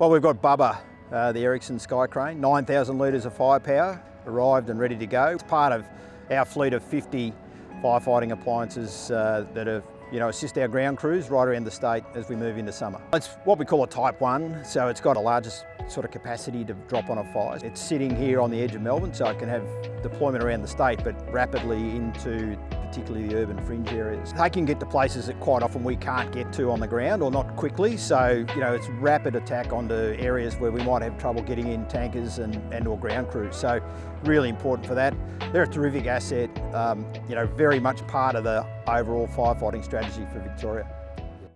Well, we've got Bubba, uh, the Erickson Sky Crane, 9,000 litres of firepower, arrived and ready to go. It's part of our fleet of 50 firefighting appliances uh, that have you know, assist our ground crews right around the state as we move into summer. It's what we call a type one, so it's got a largest sort of capacity to drop on a fire. It's sitting here on the edge of Melbourne, so it can have deployment around the state, but rapidly into particularly the urban fringe areas. They can get to places that quite often we can't get to on the ground or not quickly, so you know it's rapid attack onto areas where we might have trouble getting in tankers and, and or ground crews. So really important for that. They're a terrific asset, um, you know, very much part of the overall firefighting strategy for Victoria.